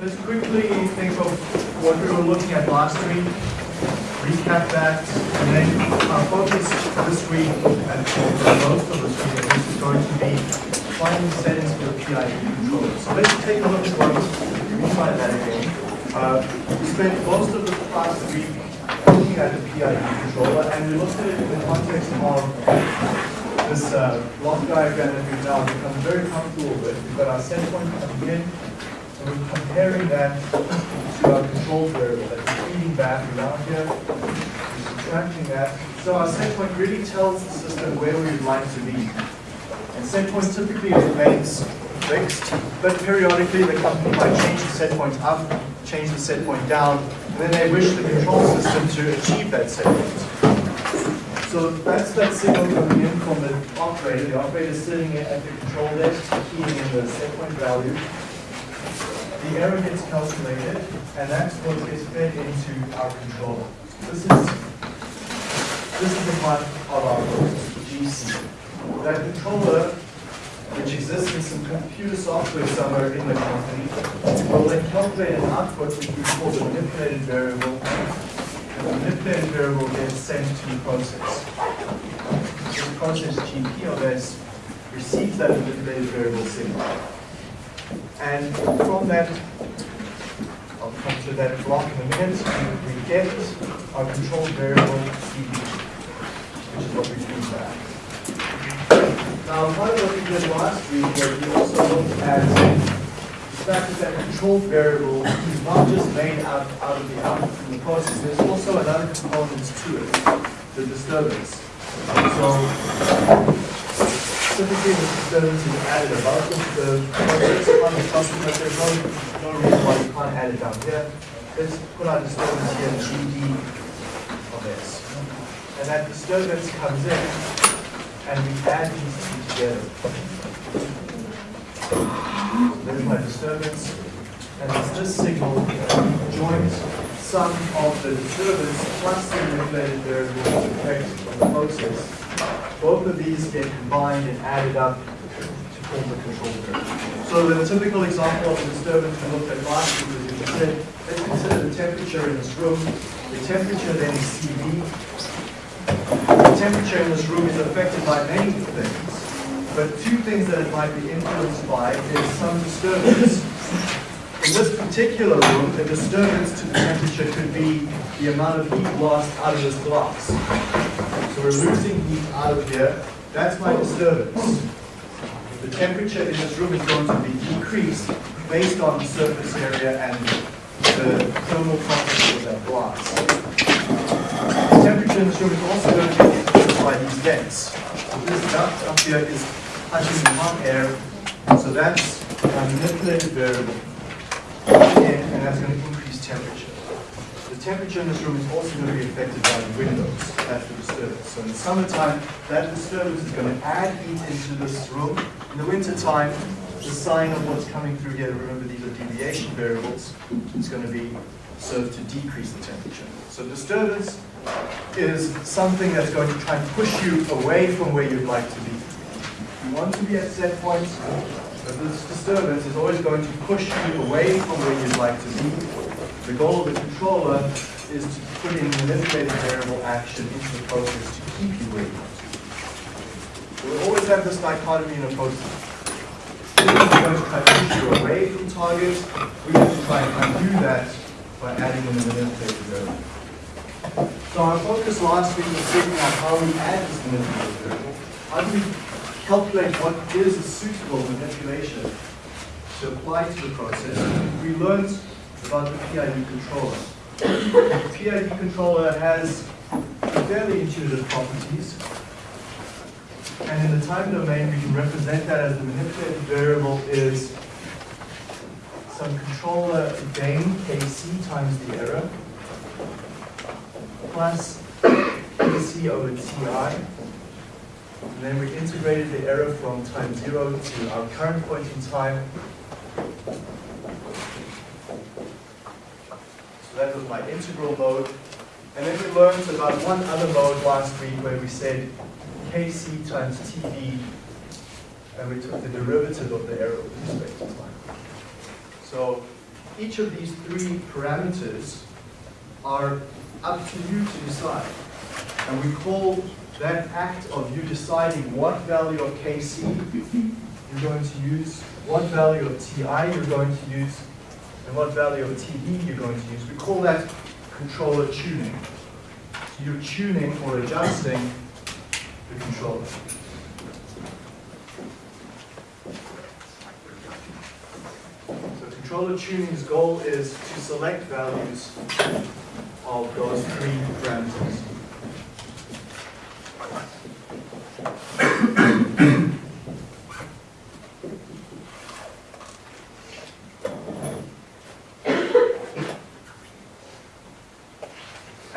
let's quickly think of what we were looking at last week, recap that, and then our focus this week, and for most of at least, is going to be finding settings for the PID controller. So let's take a look at what, refine that again. Uh, we spent most of the past week looking at the PID controller, and we looked at it in the context of this uh, block diagram that we've now become very comfortable with. We've got our set point coming in, and we're comparing that to our control variable that we're feeding back around here, we're subtracting that. So our set point really tells the system where we would like to be. And set point typically remains fixed, but periodically the company might change the set point up, change the set point down, and then they wish the control system to achieve that set point. So that's that signal coming in from the operator. The operator is sitting at the control desk, keying in the set point value. The error gets calculated, and that's what gets fed into our controller. This is this is the part of our GC. That controller, which exists in some computer software somewhere in the company, will then calculate an output which we call the manipulated variable and the manipulated variable gets sent to the process. So the process GP receives that manipulated variable signal. And from that, I'll come to that block in a minute, we get our control variable CV, which is what we feed back. Now, part of what we did last week was we also looked at the fact that control variable is not just made out, out of the output from the process, there's also another component to it, the disturbance. So typically the disturbance is added above the, the function, there's no, no reason why you can't add it down here. Let's put our disturbance here, GD of S. And that disturbance comes in, and we add these two together. There's my disturbance, and it's this signal joint sum of the disturbance plus the manipulated variable effect the process. Both of these get combined and added up to form the control variable. So the typical example of disturbance we looked at last week was we said, let's consider the temperature in this room. The temperature then is CV. The temperature in this room is affected by many things. But two things that it might be influenced by is some disturbance. In this particular room, the disturbance to the temperature could be the amount of heat lost out of this glass. So we're losing heat out of here. That's my disturbance. The temperature in this room is going to be decreased based on the surface area and the thermal properties of that glass. The temperature in this room is also going to be influenced by these vents. So this duct up here is touching hot air, so that's a manipulated variable, and, and that's going to increase temperature. The temperature in this room is also going to be affected by the windows, that's the disturbance. So in the summertime, that disturbance is going to add heat into this room. In the wintertime, the sign of what's coming through here, remember these are deviation variables, is going to be served to decrease the temperature. So disturbance is something that's going to try and push you away from where you'd like to be. You want to be at set point, but this disturbance is always going to push you away from where you'd like to be. The goal of the controller is to put in manipulated variable action into the process to keep you where you want to be. We always have this dichotomy in a process. This is going to try to push you away from target. We have to try and undo that by adding in a manipulated variable. So our focus last week was figuring out how we add this manipulated variable. How do we calculate what is a suitable manipulation to apply to the process, we learned about the PID controller. The PID controller has fairly intuitive properties, and in the time domain, we can represent that as the manipulated variable is some controller gain, Kc times the error, plus Kc over Ti, and then we integrated the error from time zero to our current point in time. So that was my integral mode. And then we learned about one other mode last week where we said Kc times Td, and we took the derivative of the error with respect to time. So each of these three parameters are up to you to decide. And we call that act of you deciding what value of Kc you're going to use, what value of Ti you're going to use, and what value of Td you're going to use. We call that controller tuning. So you're tuning or adjusting the controller. So controller tuning's goal is to select values of those three parameters.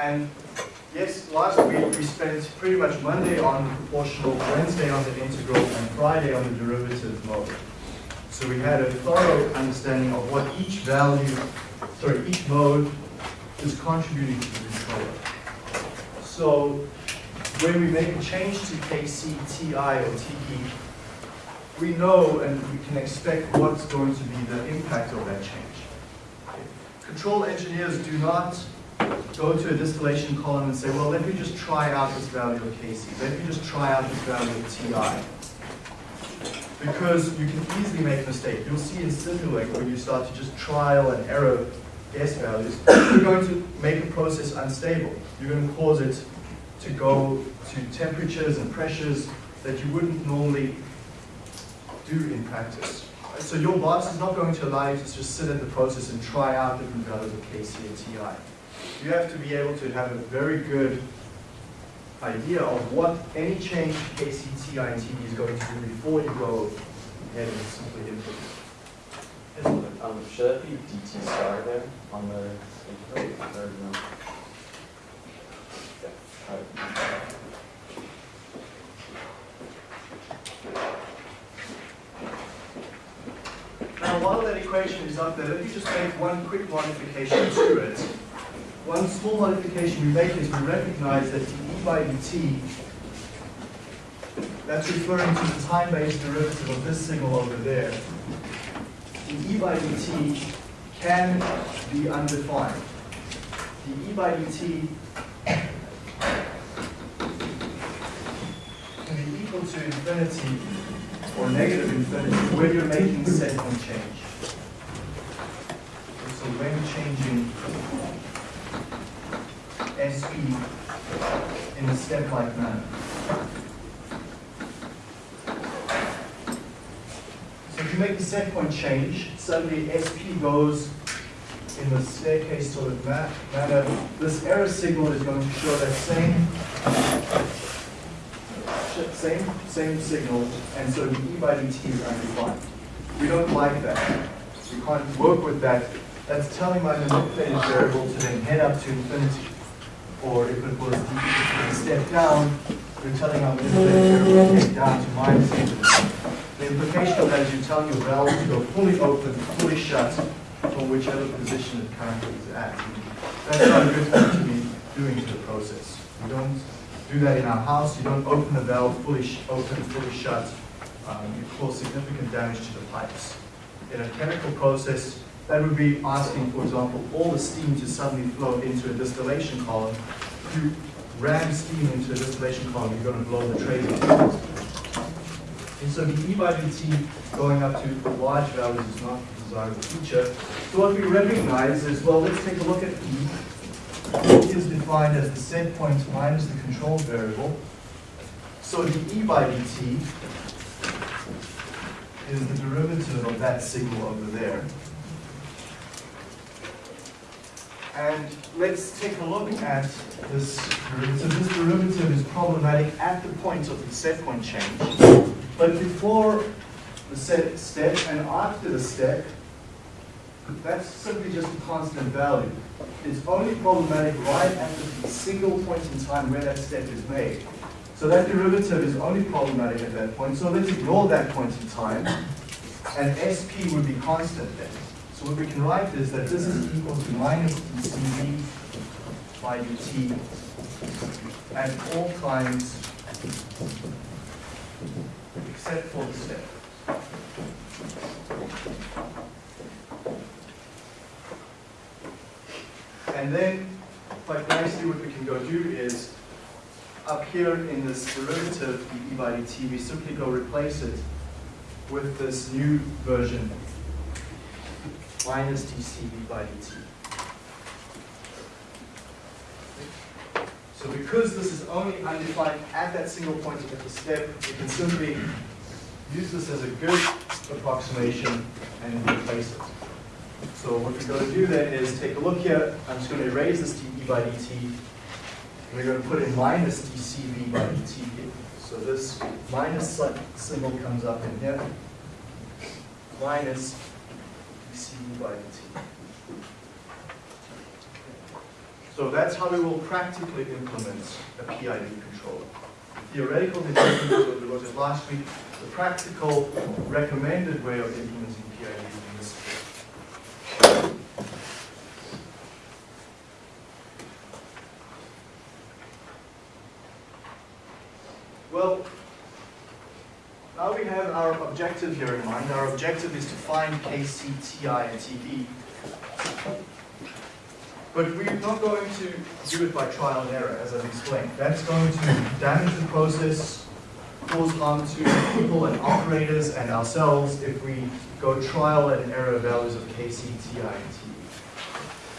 And yes, last week we spent pretty much Monday on the proportional, Wednesday on the integral, and Friday on the derivative mode. So we had a thorough understanding of what each value, sorry, each mode is contributing to the controller. So when we make a change to KC, TI, or TD, we know and we can expect what's going to be the impact of that change. Control engineers do not go to a distillation column and say, well, let me just try out this value of Kc. Let me just try out this value of Ti. Because you can easily make a mistake. You'll see in Simulink when you start to just trial and error guess values, you're going to make the process unstable. You're going to cause it to go to temperatures and pressures that you wouldn't normally do in practice. So your boss is not going to allow you to just sit in the process and try out different values of Kc and Ti you have to be able to have a very good idea of what any change to KCTI and TD is going to do before you go ahead and simply input it. Um, should that be DT star there on the intro or no? Yeah. Now, while that equation is up there, let me just make one quick modification to it one small modification we make is we recognize that d by dt, that's referring to the time-based derivative of this signal over there. The e by dt can be undefined. The e by dt can be equal to infinity or negative infinity when you're making set point change. So when changing SP in a step-like manner. So if you make the set point change, suddenly SP goes in the staircase sort of manner. This error signal is going to show that same same same signal, and so the E by dt is undefined. We don't like that. We can't work with that. That's telling my manipulated variable to then head up to infinity or if it was a step down, you're telling our manipulator to take down to minus. The implication of that is you're telling your valve to go fully open, fully shut, from whichever position it currently is at. That's not a good thing to be doing to the process. You don't do that in our house. You don't open the valve fully open, fully shut. Um, you cause significant damage to the pipes. In a chemical process, that would be asking, for example, all the steam to suddenly flow into a distillation column. You ram steam into a distillation column, you're going to blow the trays. And so the E by dt going up to large values is not a desirable feature. So what we recognize is, well, let's take a look at E. E is defined as the set point minus the control variable. So the E by dt is the derivative of that signal over there. And let's take a look at this derivative. This derivative is problematic at the point of the set point change. But before the set step and after the step, that's simply just a constant value. It's only problematic right at the single point in time where that step is made. So that derivative is only problematic at that point. So let's ignore that point in time. And SP would be constant then. So what we can write is that this is equal to minus dCV by dt at all times except for the step. And then, quite nicely, what we can go do is, up here in this derivative, the e by dt, we simply go replace it with this new version, minus dc v by dt. So because this is only undefined at that single point at the step, we can simply use this as a good approximation and replace it. So what we're going to do then is take a look here. I'm just going to erase this dE by dt. We're going to put in minus dCV by dt. So this minus symbol comes up in here. Minus by. So that's how we will practically implement a PID controller. The theoretical development was we looked at last week. The practical recommended way of implementing PID in this case. Well, now we have our objective here in mind. Our objective is to find KC, TI, and TD. But we're not going to do it by trial and error, as I've explained. That's going to damage the process, cause harm to people and operators and ourselves if we go trial and error values of KC, TI, and TD.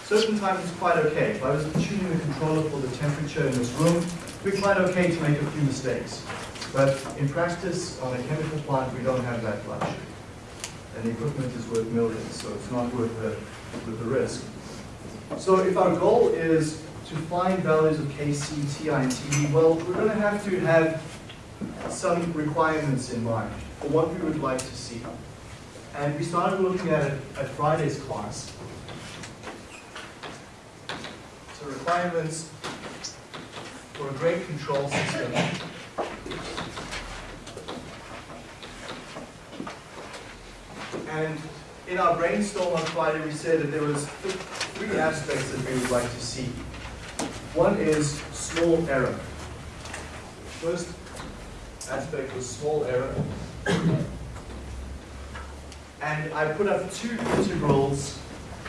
Certain times it's quite okay. If I was tuning the controller for the temperature in this room, it'd be quite okay to make a few mistakes. But in practice, on a chemical plant, we don't have that luxury. And the equipment is worth millions, so it's not worth the, worth the risk. So if our goal is to find values of Kc, Ti, and Td, well, we're going to have to have some requirements in mind for what we would like to see. And we started looking at it at Friday's class. So requirements for a great control system. And in our brainstorm on Friday, we said that there was three aspects that we would like to see. One is small error. First aspect was small error. And I put up two integrals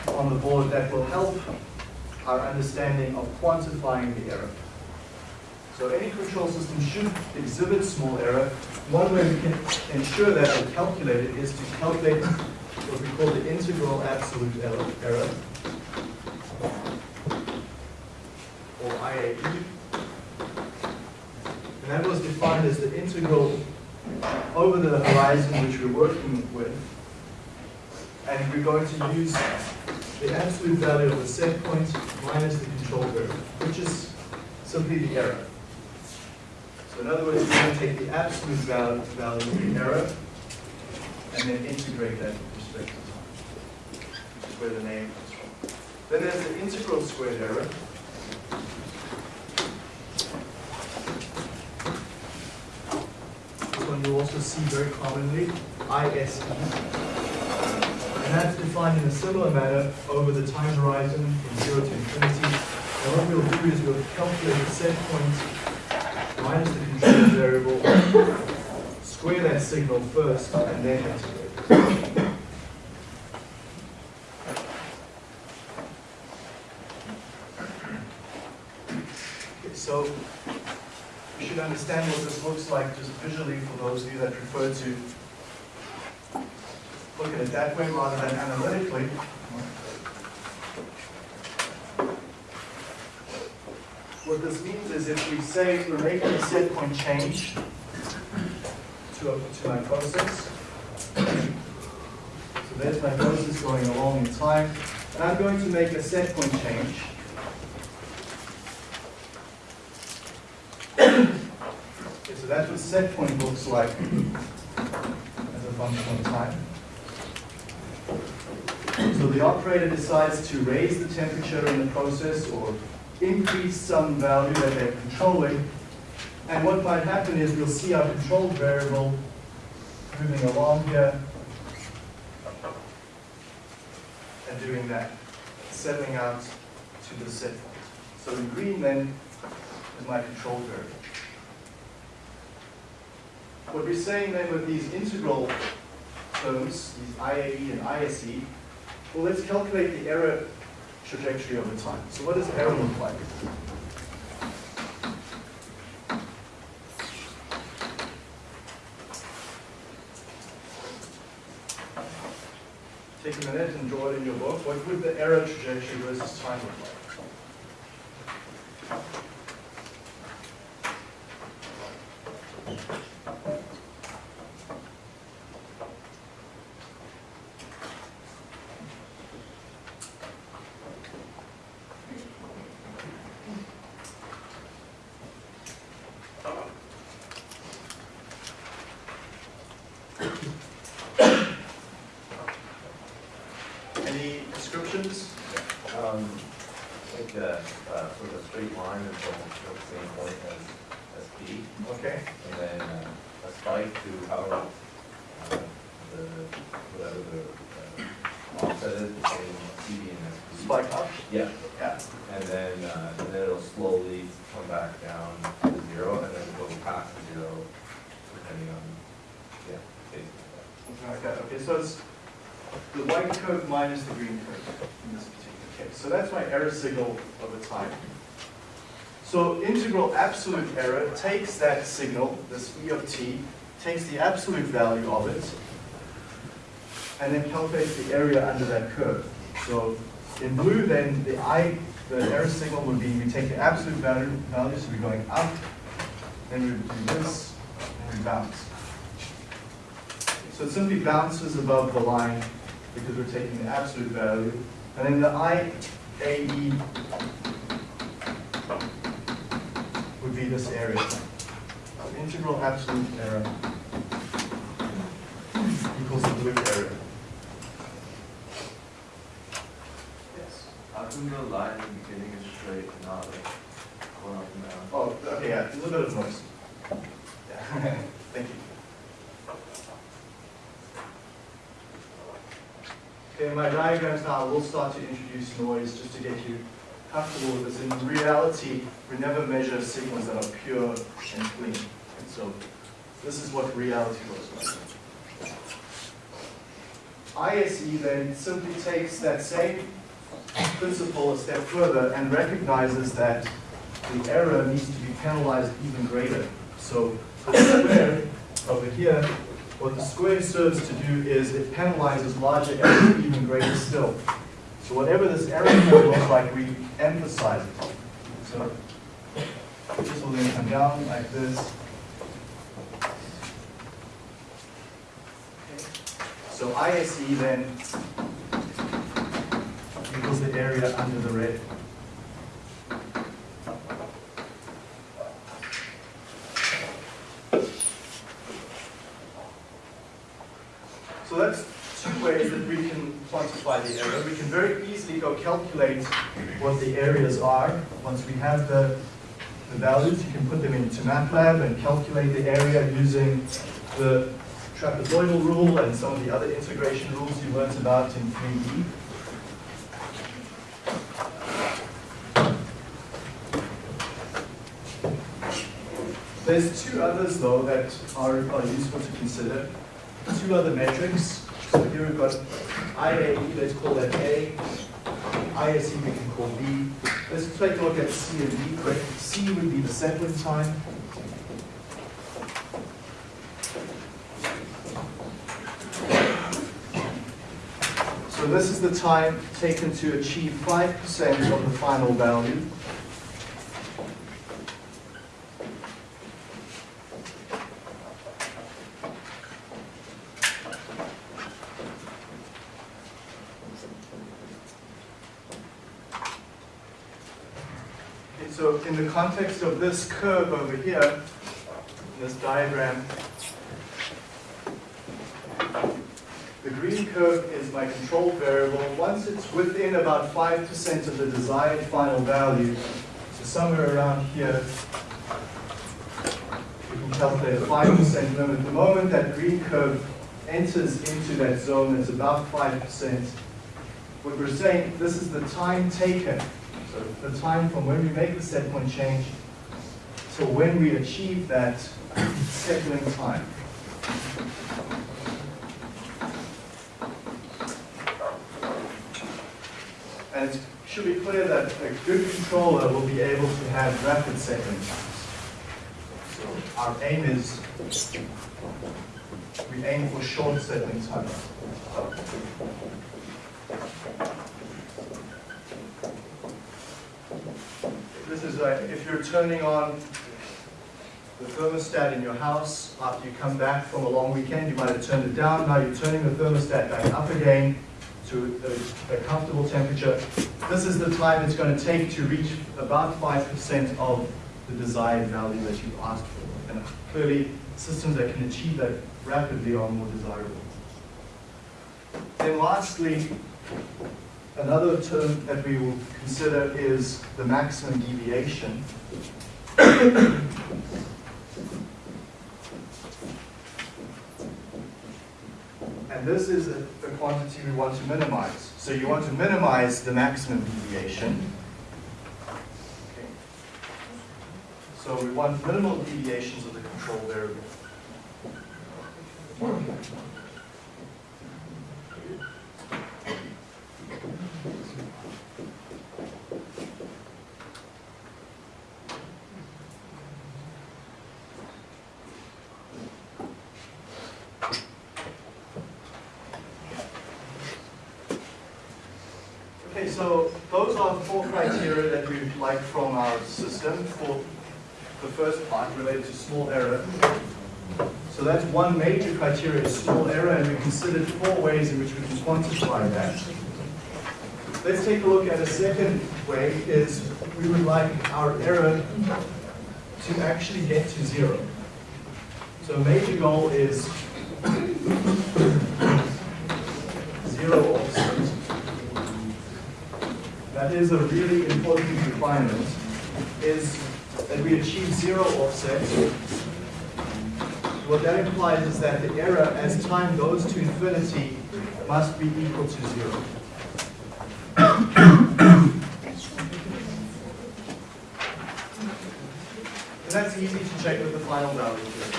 on the board that will help our understanding of quantifying the error. So any control system should exhibit small error. One way we can ensure that or calculate it is to calculate what we call the integral absolute error, error or IAE. And that was defined as the integral over the horizon which we're working with. And we're going to use the absolute value of the set point minus the control variable, which is simply the error. In other words, we're going to take the absolute value, value of the error and then integrate that with respect to time, which is where the name comes from. Then there's the integral squared error. This one you'll also see very commonly, ISE. And that's defined in a similar manner over the time horizon from zero to infinity. And what we'll do is we'll calculate the set point minus the variable, square that signal first, and then integrate. Okay, so you should understand what this looks like just visually for those of you that prefer to look at it that way rather than analytically. What this means is if we say we're making a set point change to, to my process, so there's my process going along in time, and I'm going to make a set point change. Okay, so that's what set point looks like as a function of time. So the operator decides to raise the temperature in the process or increase some value that they're controlling. And what might happen is we'll see our control variable moving along here and doing that, settling out to the set point. So in green then is my control variable. What we're saying then with these integral terms, these IAE and ISE, well, let's calculate the error trajectory over time. So what does error look like? Take a minute and draw it in your book. What would the error trajectory versus time look like? Any descriptions? Um, like, uh, uh, sort of a straight line until the same point as, as P, Okay. and then uh, a spike to how, uh, the, whatever the, uh, offset is between CV and SP. Spike up? Yeah, Yeah. and then, uh, and then it'll slowly come back down to zero, and then go past zero, depending on, yeah, basically. Something like that. Okay, so it's the white curve minus the green curve in this particular case. So that's my error signal over time. So integral absolute error takes that signal, this E of t, takes the absolute value of it, and then calculates the area under that curve. So in blue, then the I, the error signal would be we take the absolute value, value so we're going up, then we do this, and we bounce. So it simply bounces above the line because we're taking the absolute value. And then the IAE would be this area. So integral absolute error equals the blue area. Yes. How come the line in the beginning is straight and not like going up and down? Oh, okay, yeah, a little bit of noise. Yeah, thank you. In my diagrams now, we'll start to introduce noise just to get you comfortable with this. In reality, we never measure signals that are pure and clean. So this is what reality looks like. ISE then simply takes that same principle a step further and recognizes that the error needs to be penalized even greater. So the square over here, what the square serves to do is it penalizes larger errors even greater still. So whatever this error curve looks like, we emphasize it. So this will then come down like this. So ISE then equals the area under the red. So that's two ways that we can quantify the error. We can very easily go calculate what the areas are. Once we have the, the values, you can put them into MATLAB and calculate the area using the trapezoidal rule and some of the other integration rules you learned about in 3D. There's two others though that are, are useful to consider. Two other metrics. So here we've got IAE, let's call that A. ISE we can call B. Let's take a look at C and D quick. C would be the settling time. So this is the time taken to achieve 5% of the final value. Okay, so in the context of this curve over here, this diagram, the green curve is my control variable. Once it's within about 5% of the desired final value, so somewhere around here, we can calculate a 5% limit. The moment that green curve enters into that zone that's about 5%, what we're saying, this is the time taken so the time from when we make the set point change to when we achieve that settling time. And it should be clear that a good controller will be able to have rapid settling times. So our aim is, we aim for short settling times. This is like, if you're turning on the thermostat in your house, after you come back from a long weekend, you might have turned it down, now you're turning the thermostat back up again to a, a comfortable temperature. This is the time it's going to take to reach about 5% of the desired value that you asked for. And clearly, systems that can achieve that rapidly are more desirable. Then lastly, another term that we will consider is the maximum deviation. And this is a, a quantity we want to minimize. So you want to minimize the maximum deviation. Okay. So we want minimal deviations of the control variable. Okay, so those are four criteria that we'd like from our system for the first part related to small error. So that's one major criteria, small error, and we considered four ways in which we can quantify that. Let's take a look at a second way, is we would like our error to actually get to zero. So a major goal is zero offset. That is a really important requirement, is that we achieve zero offset. What that implies is that the error as time goes to infinity must be equal to zero. And that's easy to check with the final value here.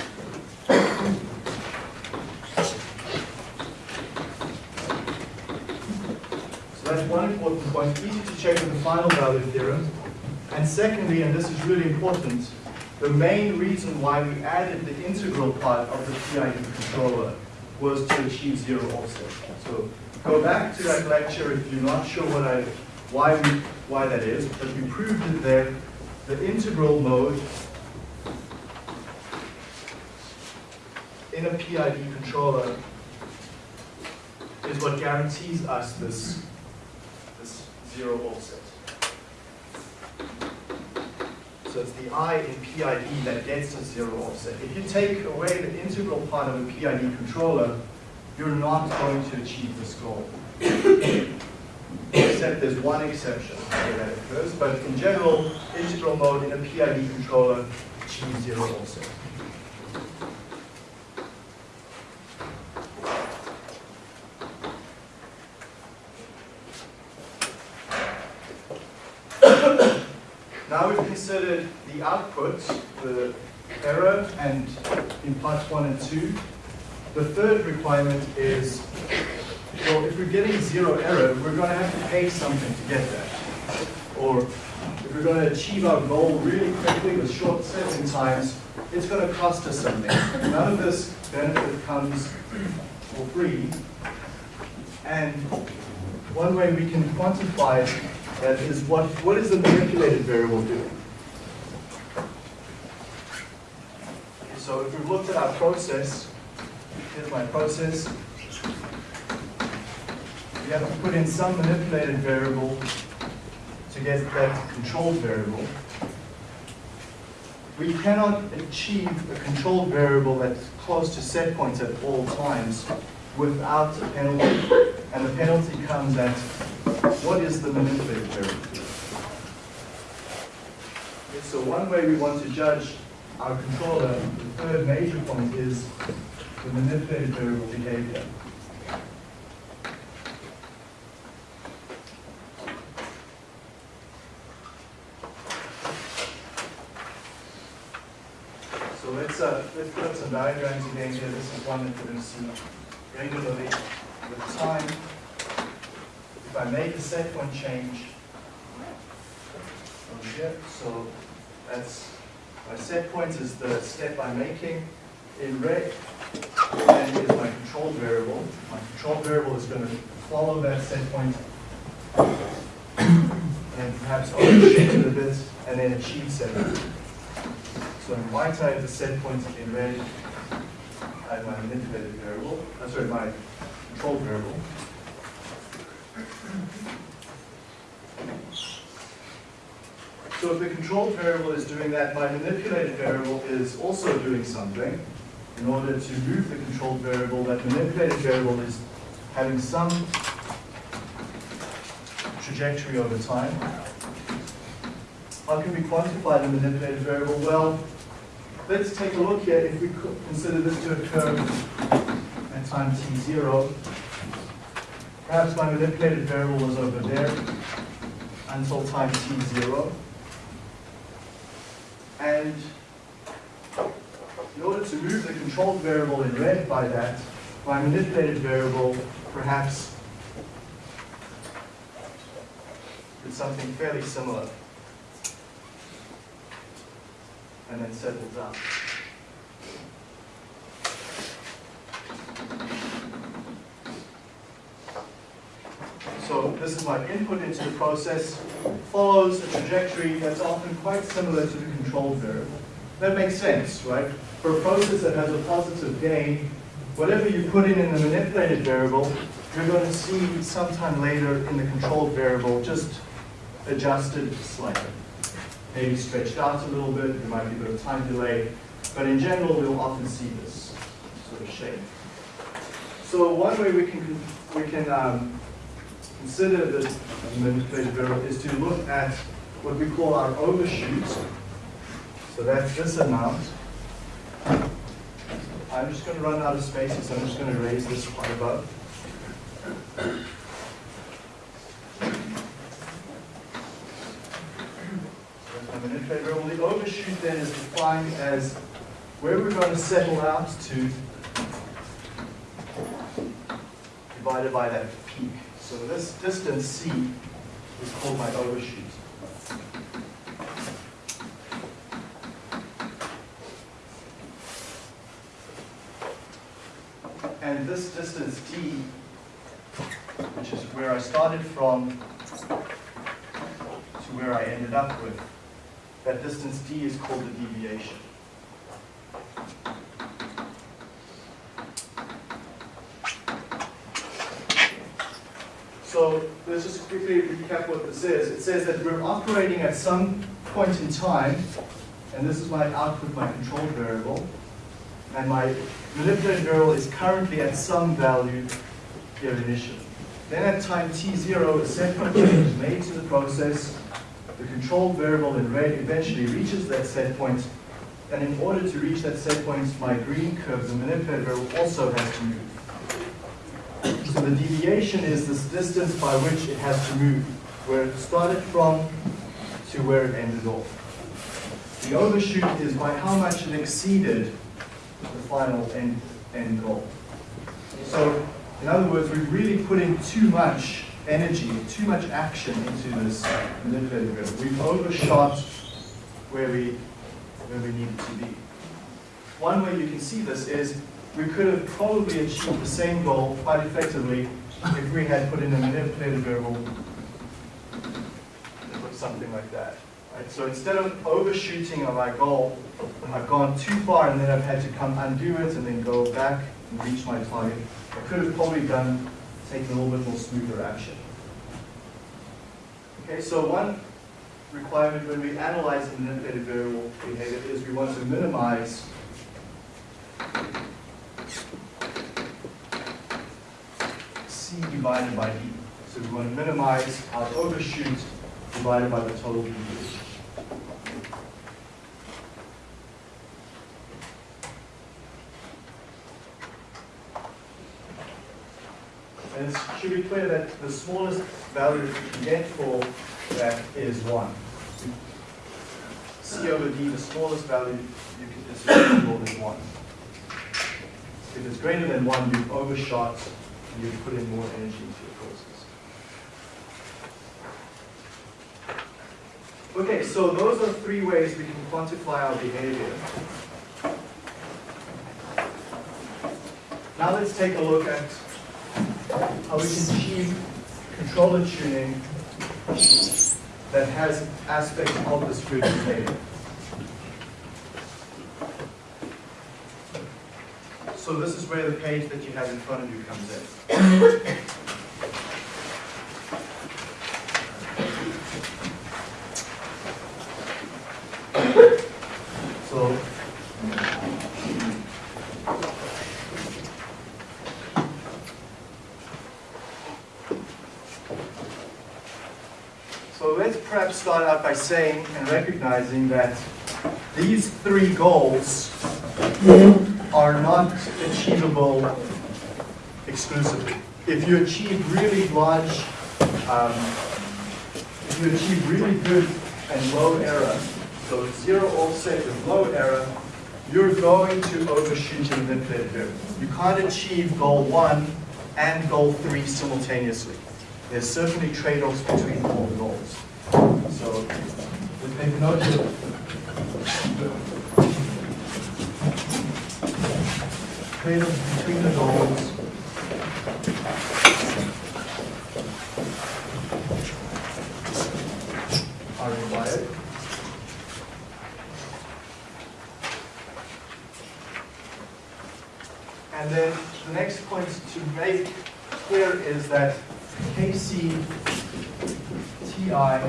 So that's one important point, easy to check with the final value theorem. And secondly, and this is really important, the main reason why we added the integral part of the PID controller was to achieve zero offset. So go back to that lecture if you're not sure what I, why we, why that is, but we proved it there. The integral mode in a PID controller is what guarantees us this, this zero offset. So it's the I in PID that gets us zero offset. If you take away the integral part of a PID controller, you're not going to achieve this goal. Except there's one exception where that occurs, but in general, integral mode in a PID controller achieves zero offset. Now we've considered the output, the error, and in parts one and two. The third requirement is, well, if we're getting zero error, we're going to have to pay something to get that. Or if we're going to achieve our goal really quickly with short setting times, it's going to cost us something. None of this benefit comes for free. And one way we can quantify that is what, what is the manipulated variable doing? Okay, so if we've looked at our process, here's my process. We have to put in some manipulated variable to get that controlled variable. We cannot achieve a controlled variable that's close to set points at all times without a penalty. And the penalty comes at what is the manipulated variable? So one way we want to judge our controller, the third major point is the manipulated variable behavior. So let's, uh, let's put up some diagrams again here. This is one that we're going to see regularly with time. if I make a set point change here, so that's, my set point is the step I'm making in red, and is my control variable. My control variable is going to follow that set point and perhaps overshoot it a bit, and then achieve set point. So in white I have the set point in red, I have my manipulated variable, uh, sorry, my control variable. So if the controlled variable is doing that, my manipulated variable is also doing something. In order to move the controlled variable, that manipulated variable is having some trajectory over time. How can we quantify the manipulated variable? Well, let's take a look here. If we consider this to occur at time t0, perhaps my manipulated variable was over there until time t0. And in order to move the controlled variable in red by that, my manipulated variable perhaps did something fairly similar and then settled down. So this is my input into the process, follows a trajectory that's often quite similar to the control variable. That makes sense, right? For a process that has a positive gain, whatever you put in in the manipulated variable, you're going to see sometime later in the control variable just adjusted slightly. Maybe stretched out a little bit, there might be a bit of time delay, but in general, we'll often see this sort of shape. So one way we can, we can um, consider this manipulated variable is to look at what we call our overshoot. So that's this amount. I'm just going to run out of spaces, so I'm just going to raise this quite above. Variable. The overshoot then is defined as where we're going to settle out to divided by that peak. So this distance c is called my overshoot. And this distance d, which is where I started from to where I ended up with, that distance d is called the deviation. So let's just quickly recap what this is. It says that we're operating at some point in time, and this is my output, my control variable, and my manipulated variable is currently at some value here initially. Then at time t0, a set point change is made to the process. The control variable in red eventually reaches that set point, and in order to reach that set point, my green curve, the manipulated variable, also has to move. So the deviation is this distance by which it has to move, where it started from to where it ended off. The overshoot is by how much it exceeded the final end, end goal. So, in other words, we've really put in too much energy, too much action into this manipulated variable. We've overshot where we, where we needed to be. One way you can see this is we could have probably achieved the same goal quite effectively if we had put in a manipulated variable that looks something like that. Right? So instead of overshooting on my goal, I've gone too far and then I've had to come undo it and then go back and reach my target. I could have probably done, taken a little bit more smoother action. Okay, so one requirement when we analyze the manipulated variable behavior is we want to minimize C divided by D. So we want to minimize our overshoot divided by the total deviation. And it should be clear that the smallest value that you can get for that is 1. C over D, the smallest value you can assume is 1. If it's greater than 1, you've overshot and you put in more energy into your process. Okay, so those are three ways we can quantify our behavior. Now let's take a look at how we can achieve controller tuning that has aspects of the street behavior. So this is where the page that you have in front of you comes in. So So let's perhaps start out by saying and recognizing that these three goals are not achievable exclusively. If you achieve really large, um, if you achieve really good and low error, so zero offset with low error, you're going to overshoot your mid-bid here. You can't achieve goal one and goal three simultaneously. There's certainly trade-offs between all the goals. So make note of trade-offs between the goals. Are required. And then the next point to make clear is that KC, TI,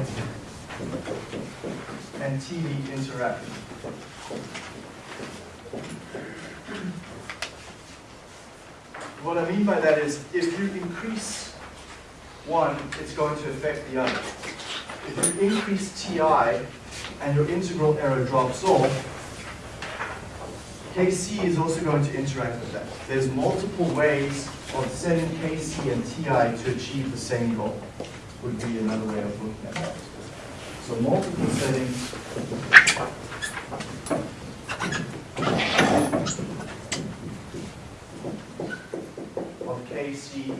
and TD interact. What I mean by that is if you increase one, it's going to affect the other. If you increase TI and your integral error drops off, KC is also going to interact with that. There's multiple ways of setting KC and TI to achieve the same goal, would be another way of looking at that. So multiple settings. Of KC,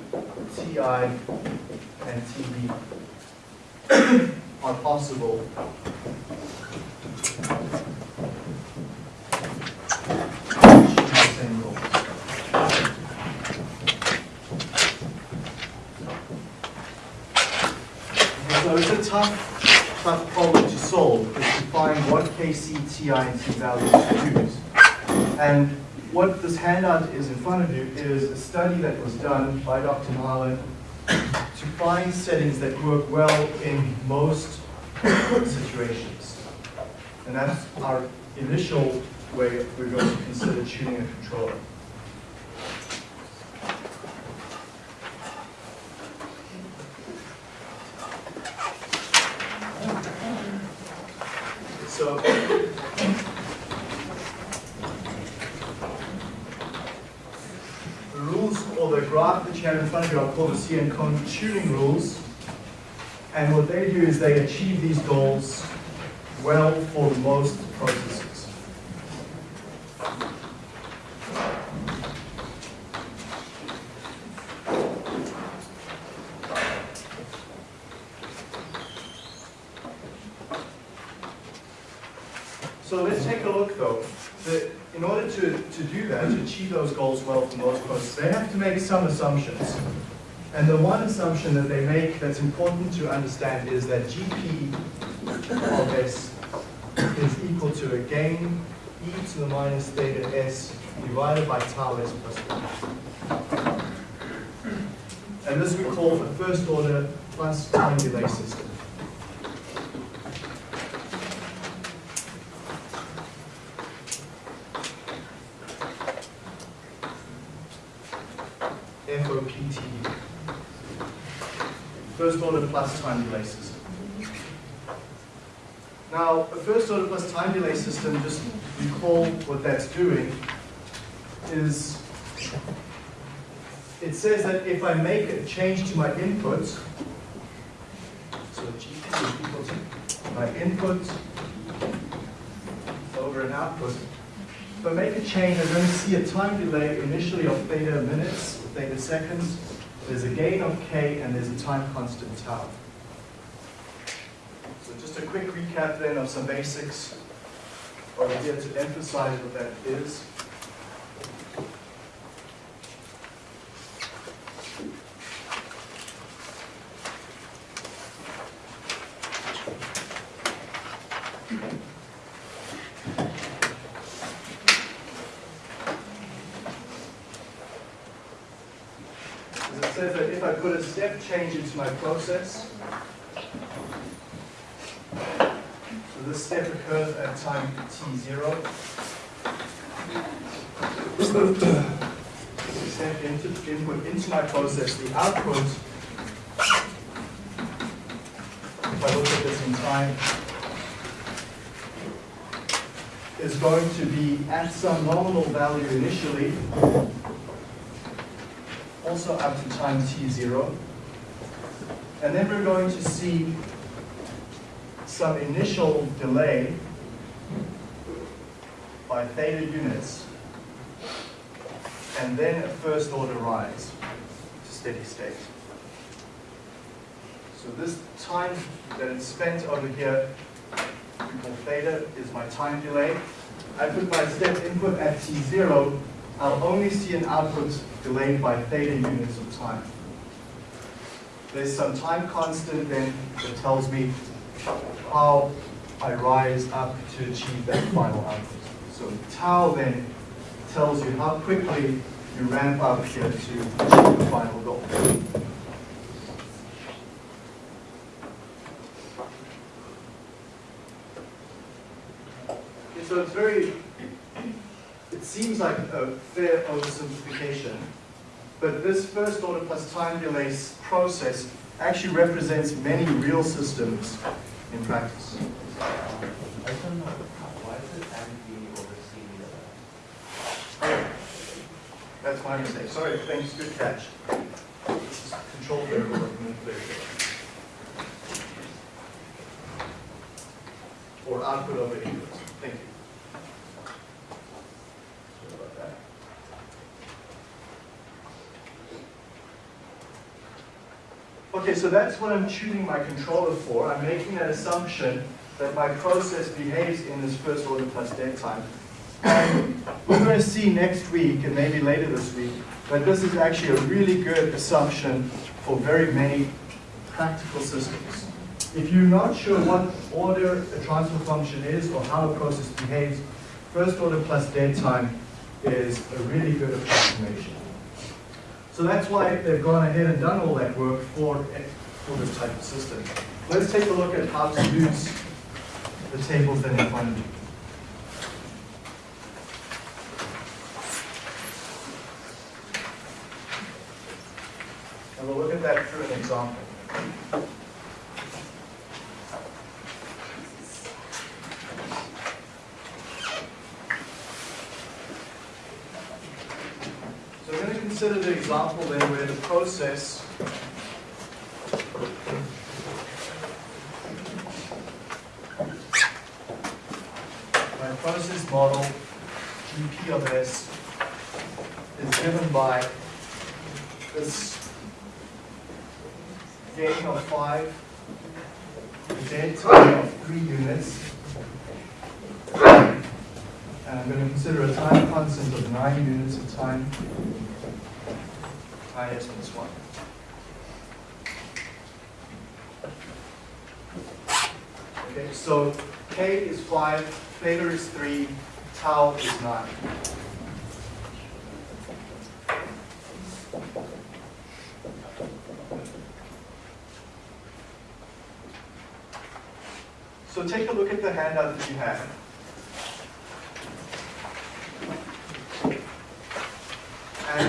TI, and TD are possible same goal. Tough problem to solve, is to find what KC, TI, and T values to use. And what this handout is in front of you is a study that was done by Dr. Marlin to find settings that work well in most situations. And that's our initial way we're going to consider tuning a controller. So the rules or the graph that you have in front of you are called the CN rules. And what they do is they achieve these goals well for most processes. So let's take a look though. The, in order to, to do that, to achieve those goals well for most processes, they have to make some assumptions. And the one assumption that they make that's important to understand is that GP of S is equal to a gain e to the minus theta s divided by tau s plus 1. And this we call a first order plus time delay system. FOPT. First order plus time delay system. Now, a first order plus time delay system, just recall what that's doing, is it says that if I make a change to my input, so GP is equal to my input over an output, if I make a change, I'm going to see a time delay initially of theta minutes, or theta seconds, there's a gain of k, and there's a time constant tau. So just a quick recap then of some basics over here to emphasize what that is. As it says that if I put a step change into my process, so this step occurs at time t0. Step into, input into my process, the output, if I look at this in time, is going to be at some nominal value initially, also up to time t0. And then we're going to see some initial delay by theta units, and then a first order rise to steady state. So this time that it's spent over here, we call theta, is my time delay. I put my step input at t0, I'll only see an output delayed by theta units of time. There's some time constant then that tells me how I rise up to achieve that final output. So tau then tells you how quickly you ramp up here to achieve the final goal. So it's very, it seems like a fair oversimplification, but this first order plus time delay process actually represents many real systems in practice. I don't know, why is it MV over CV? That's my mistake. Sorry, thanks, good catch. This is control variable. Or output over input. Thank you. Sorry about that. Okay, so that's what I'm tuning my controller for. I'm making that assumption that my process behaves in this first order plus dead time. And we're going to see next week, and maybe later this week, that this is actually a really good assumption for very many practical systems. If you're not sure what order a transfer function is or how a process behaves, first order plus dead time is a really good approximation. So that's why they've gone ahead and done all that work for, for this type of system. Let's take a look at how to use the tables are in front of you. And we'll look at that through an example. So we're going to consider the example then where the process my process model GP of S is given by this gain of five, dead time of three units, and I'm going to consider a time constant of nine units of time, i s plus one. Okay, so k is five, theta is three, tau is nine. So take a look at the handout that you have. And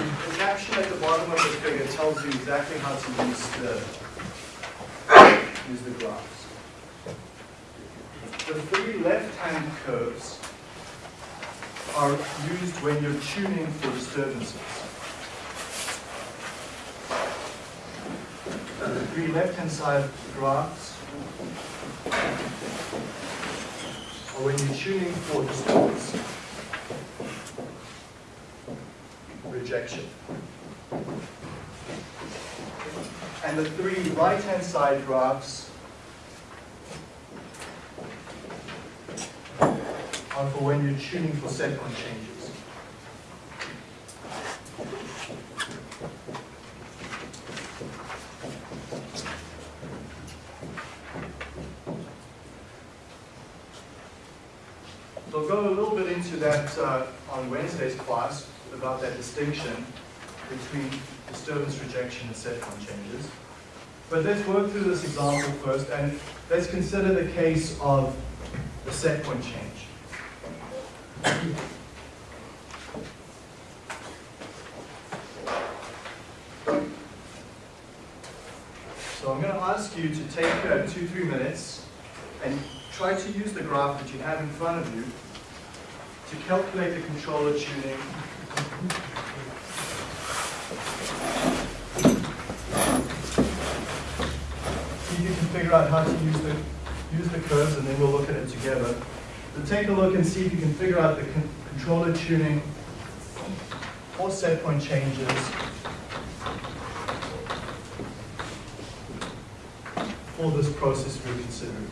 the bottom figure tells you exactly how to use the, use the graphs. The three left-hand curves are used when you're tuning for disturbances. The three left-hand side graphs are when you're tuning for disturbance, rejection and the three right-hand side graphs are for when you're tuning for set point changes. Rejection and changes. But let's work through this example first and let's consider the case of the set point change. So I'm going to ask you to take uh, two, three minutes and try to use the graph that you have in front of you to calculate the controller tuning see if you can figure out how to use the use the curves and then we'll look at it together. So take a look and see if you can figure out the con controller tuning or set point changes for this process we're considering.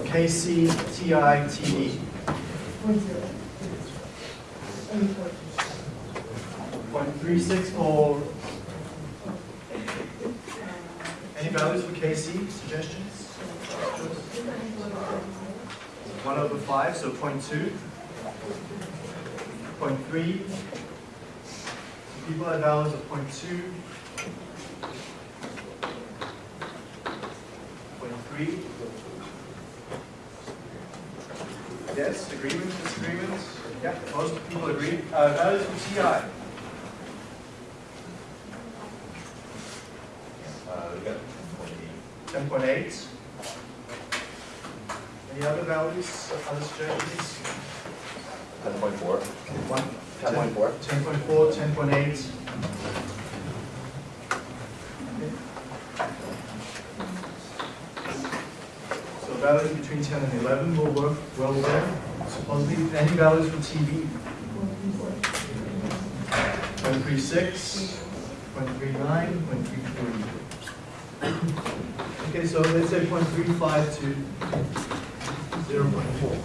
Suggestions? KC, TI, TD? Point three six any values for KC, suggestions? One over five, so point two. Point three. People have values of point two. Point three. Yes, agreements, disagreements? Yeah, most people agree. Uh, values from TI. Uh, we got 10.8. Any other values, other strategies? 10.4. 10.4. 10.4, 10.8. values between ten and eleven will work well there. Supposedly, any values for TD? Point three six, point three nine, point three three. Okay, so let's say point three five to zero point four.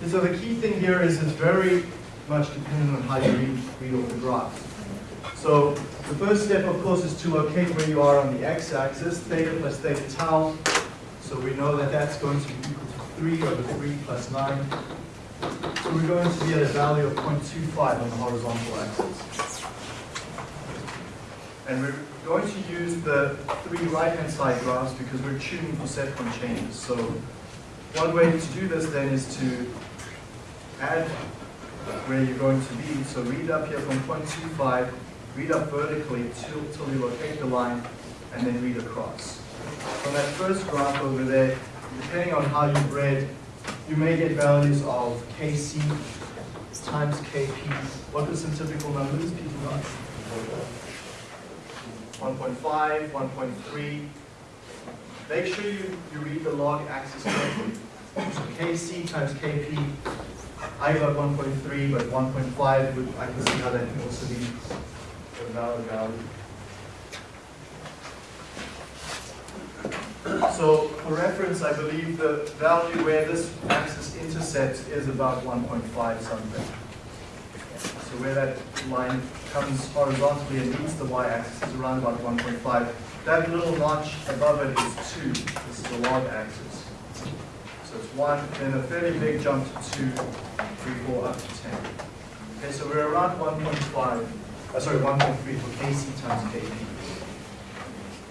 And so the key thing here is it's very much dependent on how you read, read off the graph. So the first step, of course, is to locate where you are on the x-axis, theta plus theta tau. So we know that that's going to be equal to 3 over 3 plus 9. So we're going to be at a value of 0.25 on the horizontal axis. And we're going to use the three right-hand side graphs because we're tuning for set point changes. So one way to do this then is to add where you're going to be. So read up here from 0.25, read up vertically till, till you locate the line, and then read across. From that first graph over there, depending on how you've read, you may get values of Kc times Kp. What are some typical numbers people got? 1.5, 1.3. Make sure you, you read the log axis correctly. So Kc times Kp, I got 1.3, but 1.5, would- I can see how that can also be a valid value. So for reference, I believe the value where this axis intersects is about 1.5 something. So where that line comes horizontally and meets the y-axis is around about 1.5. That little notch above it is 2. This is the log axis. So it's 1, then a fairly big jump to 2, 3, 4, up to 10. Okay, so we're around 1.5, uh, sorry, 1.3 for Kc times Kp.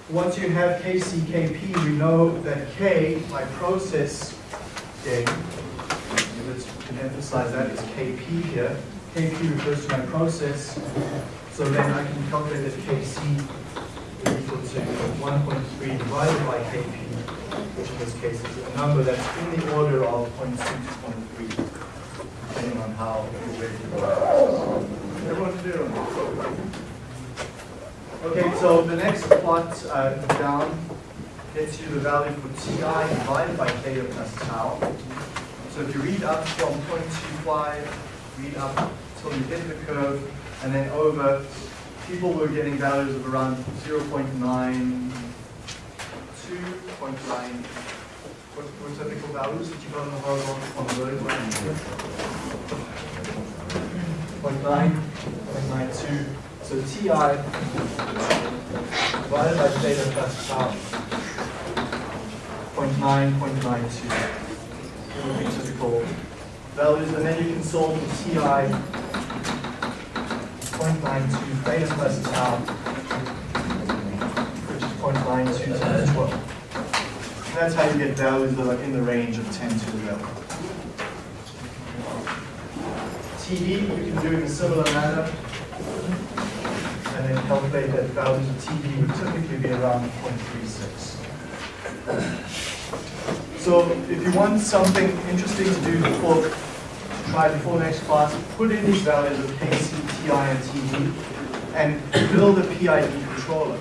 Once you have Kc, Kp, we know that K, my process gain, let's emphasize that is Kp here. Kp refers to my process, so then I can calculate that Kc is equal to 1.3 divided by Kp, which in this case is a number that's in the order of 0.2 to 0.3, depending on how you're ready to go. Everyone clear? Okay, so the next plot uh, down gets you the value for Ti divided by Theta plus tau. So if you read up from 0.25, read up till you hit the curve, and then over, people were getting values of around 0.9, 2.9, what what typical values that you got on the horizontal, on the vertical axis? 0.9, 0.92. So Ti divided by theta plus tau, 0.9, 0.92. Would be typical values, and then you can solve Ti 0.92 theta plus tau, which is 0.92 times 12. And that's how you get values that are in the range of 10 to the 11. TD, you can do in a similar manner, and then calculate that value of TD would typically be around 0.36. So if you want something interesting to do before, try before next class, put in these values of KC, TI, and TD, and build a PID controller.